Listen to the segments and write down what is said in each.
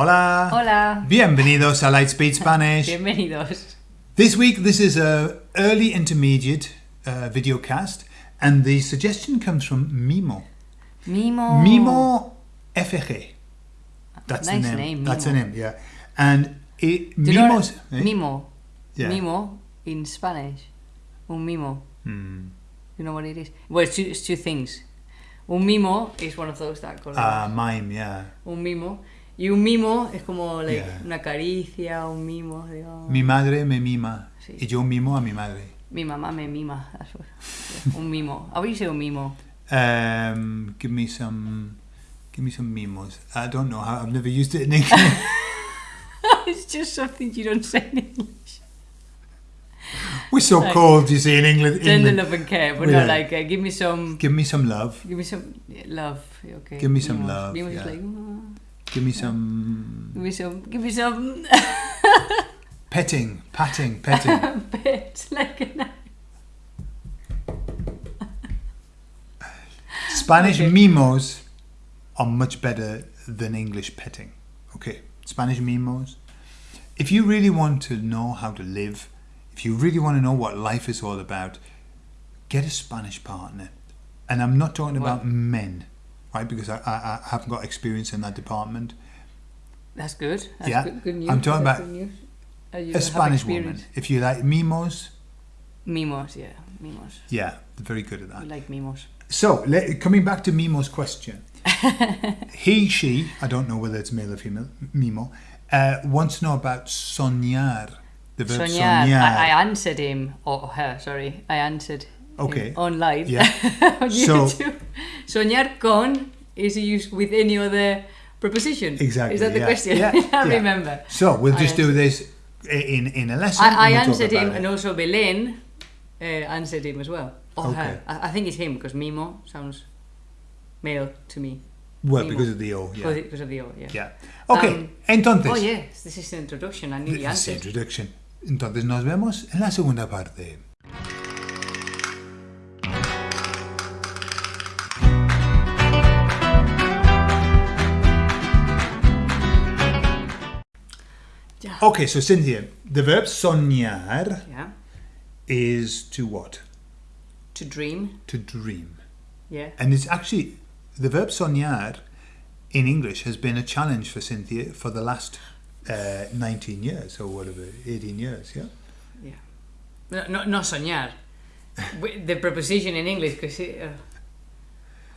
Hola. Hola. Bienvenidos a Lightspeed Spanish. Bienvenidos. This week, this is a early intermediate uh, video cast, and the suggestion comes from Mimo. Mimo. Mimo FG. That's Nice the name. name, That's the name. Yeah, and it, Do you know Mimo's. eh? Mimo. Yeah. Mimo in Spanish. Un mimo. Hmm. You know what it is? Well, it's two, it's two things. Un mimo is one of those that call Uh, mime. Yeah. un mimo. Y un mimo es como like, Yeah. una caricia, un mimo. Digo, Mi madre me mima Sí. y yo mimo a mi madre. mi mamá me mima. Un mimo. How do you say un mimo? Um, give me some. Give me some mimos. I don't know how. I've never used it in English. it's just something you don't say in English. We're so Like, cold, you see, in England. Tender love and care, but Yeah. not like uh, give me some. Give me some love. Give me some love. Okay. Give me some Mimos. love, Mimos is yeah. like. "Mm, Give me some Give me some. Give me some. petting, patting, petting. Pet like a knife. Spanish Okay. mimos are much better than English petting. Okay, Spanish mimos. If you really want to know how to live, if you really want to know what life is all about, get a Spanish partner. And I'm not talking Well- about men, right? Because I, I, I haven't got experience in that department. That's good. That's Yeah, Good, good news. I'm talking That's about good news. You A Spanish woman. If you like mimos, Mimos, yeah, mimos. yeah, they're very good at I that. like mimos. So, le- coming back to Mimo's question, he, she, I don't know whether it's male or female, Mimo, uh, wants to know about soñar, the verb Soñar. soñar. I, I answered him, or her, sorry. I answered Okay. on live Yeah. on So- YouTube. Soñar con is used with any other preposition. Exactly, Is that the yeah. question? Yeah, I yeah. remember. So, we'll I just do this in, in a lesson. I, I answered him, it. and also Belen uh, answered him as well. Or Okay. her. I, I think it's him because Mimo sounds male to me. Well, Mimo. because of the O, yeah. Because, of the O, yeah. yeah. Ok, Um, entonces, Oh, yes, this is the introduction. I knew the this is the introduction. Entonces, nos vemos en la segunda parte. Okay, so Cynthia, the verb soñar Yeah. is to what? To dream. To dream. Yeah. And it's actually the verb soñar in English has been a challenge for Cynthia for the last uh, 19 years or whatever, 18 years, yeah? Yeah. No, no, no soñar. The preposition in English, because uh,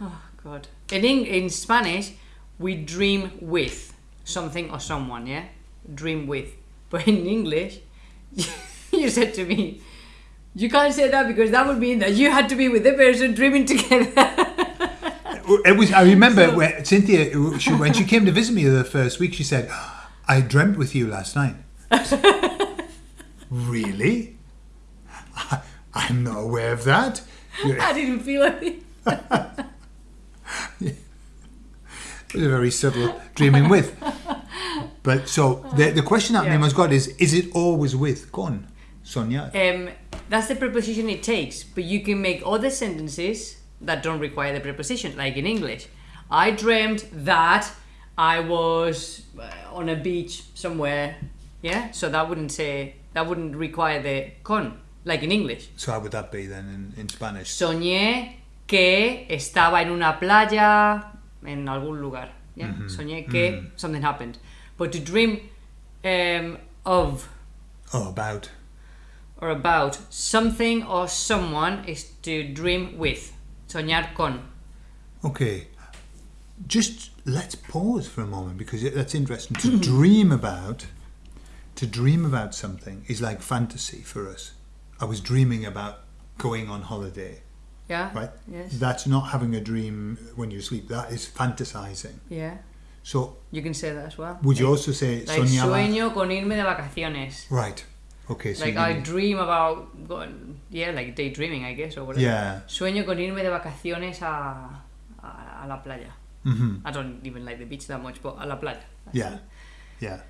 oh god, in in Spanish we dream with something or someone. Yeah, dream with. But in English, you said to me, you can't say that because that would mean that you had to be with the person dreaming together. It was. I remember when Cynthia, she, when she came to visit me the first week, she said, "I dreamt with you last night." really? I, I'm not aware of that. I didn't feel it. It was a very subtle dreaming with. But so the the question that Yeah. Mimo's got is: Is it always with con Sonia? Um, that's the preposition it takes, but you can make other sentences that don't require the preposition, like in English. I dreamt that I was uh, on a beach somewhere. Yeah, so that wouldn't say that wouldn't require the con, like in English. So how would that be then in, in Spanish? Soñé que estaba en una playa en algún lugar. Yeah, soñé que something happened. But to dream um, of Oh, about. or about something or someone is to dream with. Soñar con. Okay. Just let's pause for a moment because that's interesting. To dream about, to dream about something is like fantasy for us. I was dreaming about going on holiday, Yeah? right? Yes. That's not having a dream when you sleep. That is fantasizing. Yeah. So You can say that as well. would you also say Like soñaba? sueño con irme de vacaciones. Right. Okay. So Like I mean- dream about going, yeah, like daydreaming, I guess, or whatever. Yeah. Sueño con irme de vacaciones a, a, a la playa. Mhm. I don't even like the beach that much, but a la playa. Yeah. Yeah.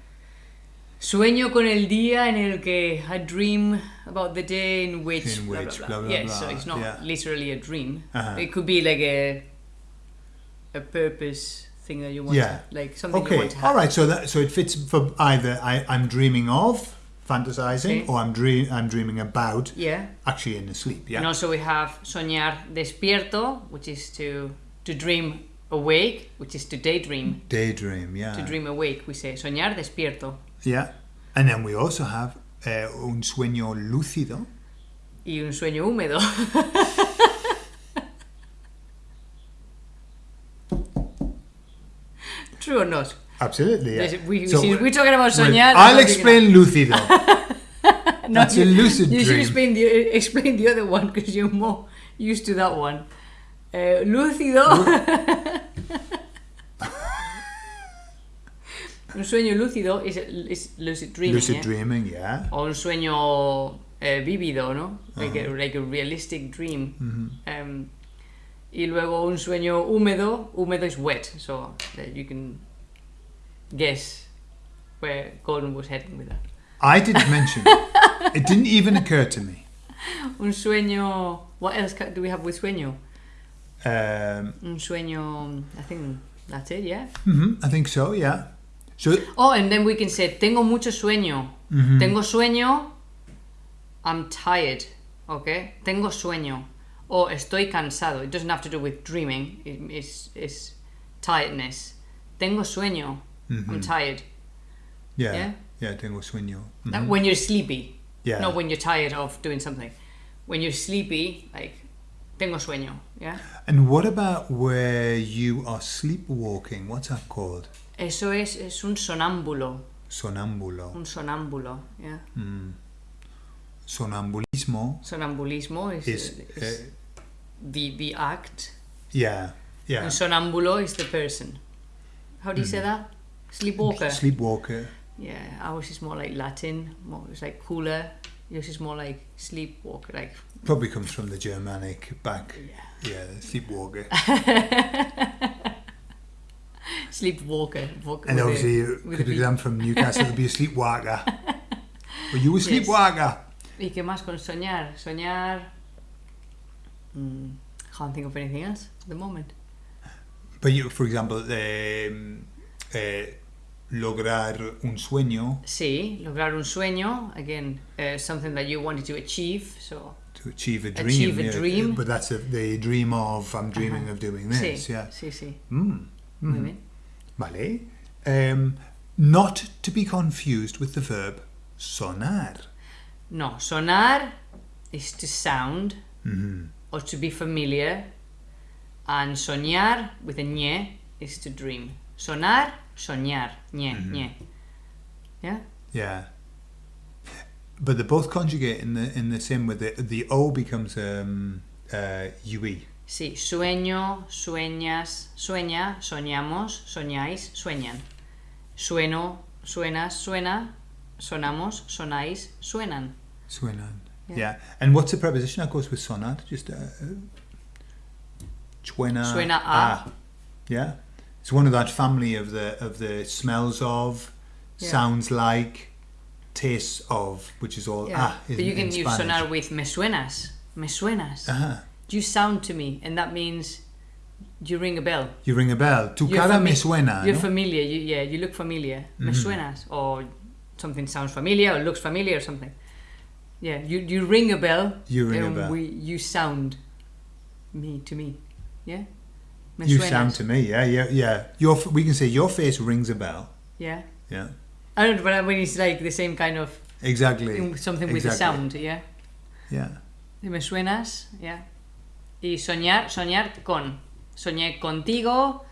Sueño con el día en el que I dream about the day in which. In blah, which, blah, blah, blah. blah, yes, so it's not yeah. literally a dream. Uh-huh. It could be like a a purpose thing that you want, Yeah. to, like something you Okay, want to have. all right. So that so it fits for either I, I'm dreaming of, fantasizing, Okay. or I'm dream I'm dreaming about, Yeah. actually in the sleep. Yeah. And also we have soñar despierto, which is to to dream awake, which is to daydream. Daydream. Yeah. To dream awake, we say soñar despierto. Yeah. And then we also have uh, un sueño lúcido. Y un sueño húmedo. True or not? Absolutely. Yeah. We, So we- we're talking about soñar. I'll explain lúcido. thinking- That's a lucid you should dream. explain the, explain the other one because you're more used to that one. Uh, lúcido. un sueño lúcido is, is lucid dreaming. Lucid yeah? dreaming. Yeah. O un sueño eh, vívido, ¿no? Like, Uh-huh. a, like a realistic dream. Mm-hmm. Um, y luego un sueño húmedo. Húmedo is wet, so that you can guess where Gordon was heading with that. I didn't mention it. It didn't even occur to me. Un sueño. What else do we have with sueño? Um, Un sueño. I think that's it, yeah. mhm, I think so. Yeah. So Oh, and then we can say tengo mucho sueño. mhm. Tengo sueño. I'm tired. Okay. Tengo sueño. Or estoy cansado. It doesn't have to do with dreaming. It, it's, it's tiredness. Tengo sueño. I'm Mhm. tired. yeah. yeah. Yeah. Tengo sueño. Mhm. when you're sleepy. Yeah. Not when you're tired of doing something. When you're sleepy, like tengo sueño. Yeah. And what about where you are sleepwalking? What's that called? Eso es, es un sonámbulo. Sonambulo. Un sonámbulo. Yeah. Mm. Sonambulismo Sonambulismo is, is, is uh, the, the act. yeah, yeah. And sonambulo is the person. How do you Mm. say that? Sleepwalker. Sleepwalker. yeah, ours is more like Latin. More, it's like cooler. Yours is more like sleepwalker. Like Probably comes from the Germanic back. yeah, Yeah, sleepwalker. sleepwalker. Walk and obviously, a could V. them from Newcastle to be a sleepwalker. Were you a Yes. sleepwalker? ¿Y qué más con soñar? Soñar. Mm, can't think of anything else at the moment. But you, for example, um, eh, lograr un sueño Sí, lograr un sueño. Again, uh, something that you wanted to achieve. So to achieve a dream. Achieve a yeah, dream. But that's a, the dream of I'm dreaming Ajá. of doing sí, this. Yeah. sí, sí. Mm. Muy Mhm. bien. Vale. Um, not to be confused with the verb sonar. No, sonar is to sound Mhm. Or to be familiar, and soñar with a ñe is to dream. Sonar, soñar, ñe, Mhm. ñe. Yeah. Yeah. But they both conjugate in the in the same way. The the o becomes um, uh, ue. Sí, sueño, sueñas, sueña, soñamos, soñáis, sueñan. Sueno, suenas, suena, sonamos, sonáis, suenan. Suenan. Yeah. Yeah. And what's the preposition that goes with sonar? Just uh, suena. Suena a. Yeah. It's one of that family of the of the smells of, Yeah. sounds like, tastes of, which is all Yeah. ah. but you can use Spanish. sonar with me suenas, me suenas. Uh-huh. You sound to me, and that means you ring a bell. You ring a bell. Tu You're cara me suena. You're ¿no? familiar. You, yeah, you look familiar. Me Mhm. suenas, or something sounds familiar, or looks familiar, or something. Yeah, you you ring a bell. You ring a bell. We you sound me to me. Yeah. Me You suenas. sound to me, yeah, yeah, yeah. Your we can say your face rings a bell. Yeah. Yeah, I don't know, but I mean it's like the same kind of exactly. something with the sound. Yeah. Yeah, Me suenas. Yeah. Y soñar, soñar con. Soñé contigo.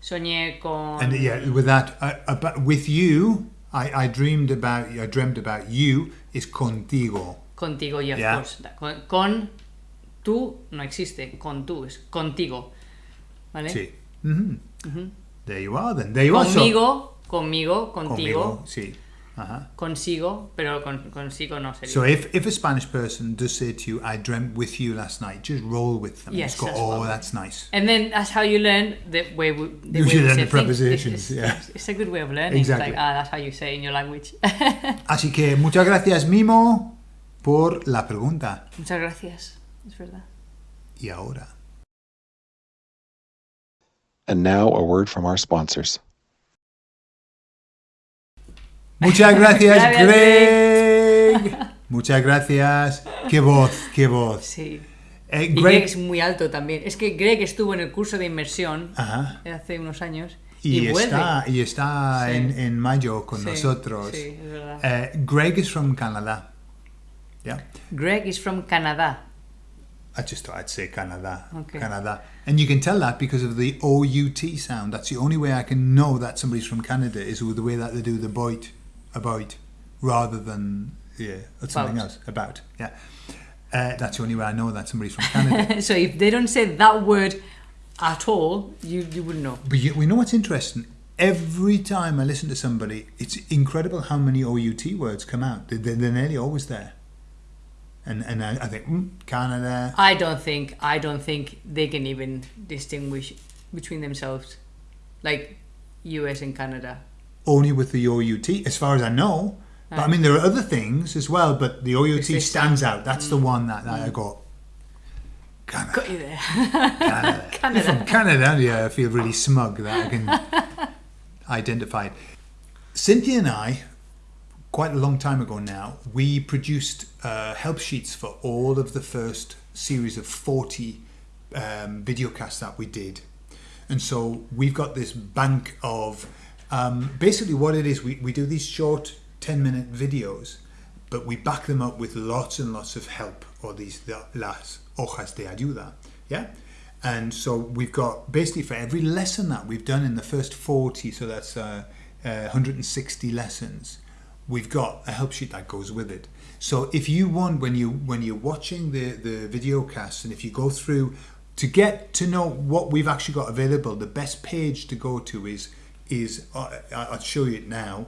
Soñé con. and yeah, with that, uh, about, with you, I, I dreamed about, I dreamt about you is contigo. Contigo, yeah, of Yeah. course. That- Con, con tú no existe. Con tú es contigo. ¿Vale? Sí. Mhm. Ujú. There you are, then. There you are. So- Conmigo, conmigo, contigo, Conmigo, sí. Uh-huh. consigo, pero con, consigo no sería. So if, if a Spanish person does say to you, I dreamt with you last night, just roll with them. Yes, Just go, that's oh, what- that's nice. and then that's how you learn the way we, the You way should we learn say the prepositions, It's, yeah. it's, it's a good way of learning. Exactly. It's like, ah, that's how you say it in your language. Así que muchas gracias, Mimo, por la pregunta. Muchas gracias. Es verdad. Y ahora. And now a word from our sponsors. Muchas gracias, Gracias, Greg. Muchas gracias. Qué voz, qué voz. Sí. Eh, Y Greg es muy alto también. Es que Greg estuvo en el curso de inmersión Ajá. hace unos años Y, y, está, y está Sí. en, en mayo con Sí, nosotros. sí, es verdad. Eh, Greg is from Canada. Yeah. Greg is from Canada. I just thought I'd say Canada. Okay. Canada. And you can tell that because of the OUT sound. That's the only way I can know that somebody's from Canada is with the way that they do the boit, about, rather than, yeah, something else. About, yeah. Uh, that's the only way I know that somebody's from Canada. so if they don't say that word at all, you, you wouldn't know. but you, we know what's interesting? Every time I listen to somebody, it's incredible how many OUT words come out. They- They're, they're nearly always there. And, and I, I think, mm, Canada, I don't think I don't think they can even distinguish between themselves, like U.S. and Canada. Only with the OUT, as far as I know. But I mean, there are other things as well, but the OUT stands out. That's the one that, that I got. Canada. Got you there. Canada. Canada. From Canada, yeah, I feel really smug that I can identify it. Cynthia and I, quite a long time ago now, we produced uh, help sheets for all of the first series of 40 um, videocasts that we did. And so we've got this bank of um, basically what it is we, we do these short 10 minute videos, but we back them up with lots and lots of help or these the- las hojas de ayuda. Yeah. And so we've got basically for every lesson that we've done in the first 40, so that's uh, uh, 160 lessons, we've got a help sheet that goes with it. So if you want, when you when you're watching the the video cast, and if you go through to get to know what we've actually got available, the best page to go to is is I- I'll show you it now.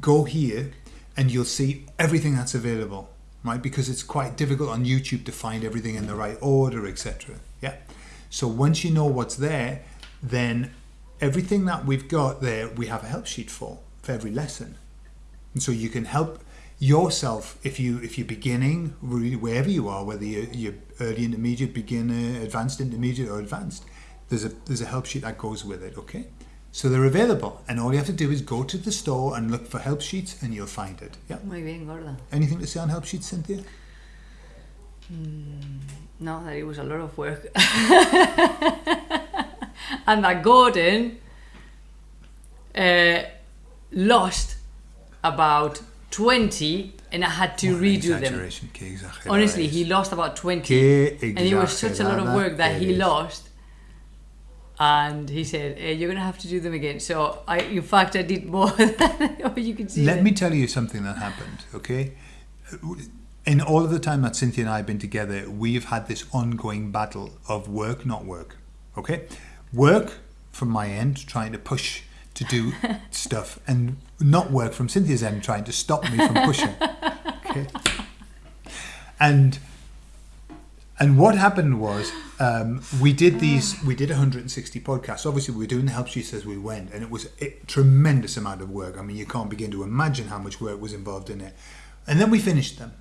Go here, and you'll see everything that's available, right? Because it's quite difficult on YouTube to find everything in the right order, etc. Yeah. So once you know what's there, then everything that we've got there, we have a help sheet for for every lesson. And so you can help yourself if you if you're beginning really wherever you are, whether you're, you're early intermediate, beginner, advanced intermediate, or advanced. There's a there's a help sheet that goes with it. Okay, so they're available, and all you have to do is go to the store and look for help sheets, and you'll find it. Yeah. Muy bien, gorda. Anything to say on help sheets, Cynthia? No, that it was a lot of work. and that Gordon uh, lost about 20 and I had to What redo them. exaggeration, qué exagerada Honestly, he lost about 20. And it was such a lot of work that he lost. And he said, eh, "You're gonna have to do them again." So I, in fact, I did more than you can see. Let there. me tell you something that happened, okay? In all of the time that Cynthia and I have been together, we've had this ongoing battle of work, not work, okay? Work from my end, trying to push to do stuff, and not work from Cynthia's end, trying to stop me from pushing, okay? And and what happened was um, we did these we did 160 podcasts. Obviously we were doing the help sheets as we went and it was a tremendous amount of work. I mean you can't begin to imagine how much work was involved in it. And then we finished them.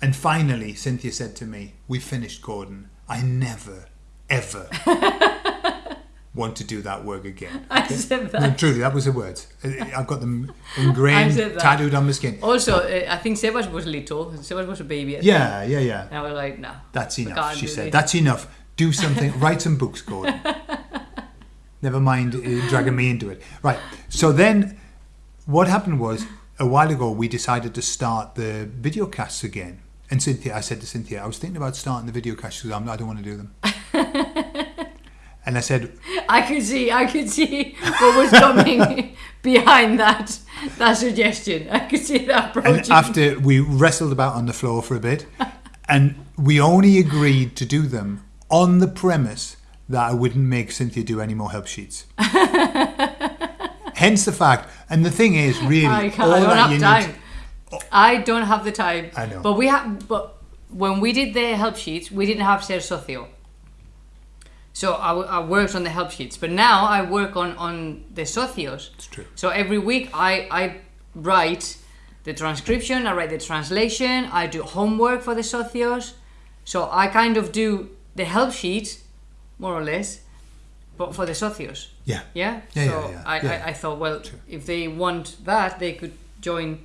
And finally cynthia said to me we finished gordon. I never ever want to do that work again I said that. no, truly that was the words i've got them ingrained tattooed on my skin Also, uh, I think Sebas was little. Sebas was a baby. At yeah yeah yeah And I was like, no. That's enough, she said. this. That's enough. Do something. Write some books, Gordon. Never mind uh, dragging me into it. Right. So then, what happened was, a while ago, we decided to start the video casts again. And Cynthia, I said to Cynthia, I was thinking about starting the video casts because I don't want to do them. And I said, I could see, I could see what was coming behind that that suggestion. I could see that approaching. and after we wrestled about on the floor for a bit, and we only agreed to do them on the premise that I wouldn't make Cynthia do any more help sheets. Hence the fact, and the thing is, really, I, all I don't have time. need. I don't have the time. I know. But we have. But when we did the help sheets, we didn't have Ser Socio. So I worked on the help sheets, but now I work on on the socios. It's true. So every week I I write the transcription, I write the translation, I do homework for the socios. So I kind of do the help sheet, more or less, but for the socios. Yeah. Yeah. Yeah, so yeah, yeah, I, yeah. I, I thought, well, if they want that, they could join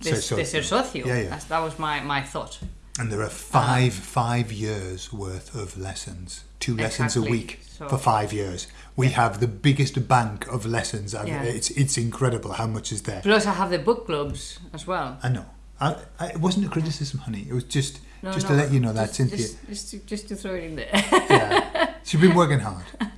the, Ser the socio. ser socio. Yeah, yeah. That's, that was my, my thought. And there are five five years worth of lessons, two lessons a week So- for five years. We have the biggest bank of lessons. and Yeah. It's it's incredible how much is there. Plus, I have the book clubs as well. I know. I, I, it wasn't a criticism, honey. It was just No, just no, to let you know that just, Cynthia. Just, just, to, just to throw it in there. yeah, she's been working hard.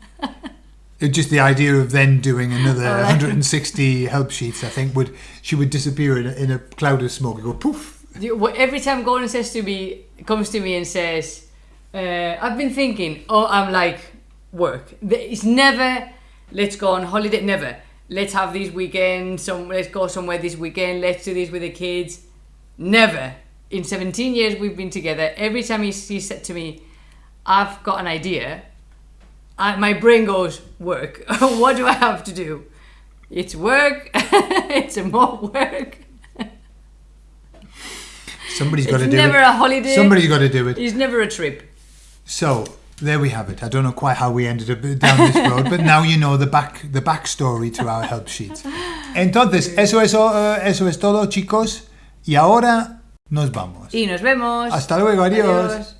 It just the idea of then doing another All right. 160 help sheets, I think, would she would disappear in a, in a cloud of smoke and go poof. Every time Gordon says to me, comes to me and says, uh, "I've been thinking," oh, I'm like, "Work." It's never, "Let's go on holiday." Never. Let's have this weekend. Some. Let's go somewhere this weekend. Let's do this with the kids. Never. In 17 years we've been together, every time he, he said to me, "I've got an idea," I, my brain goes, "Work." what do I have to do? It's work. it's more work. Somebody's got to do it. It's never a holiday. Somebody's got to do it. It's never a trip. So there we have it. I don't know quite how we ended up down this road, but now you know the back the backstory to our help sheets. Entonces, eso es, eh, eso es todo, chicos. Y ahora nos vamos. Y nos vemos. Hasta luego, adiós. Adiós.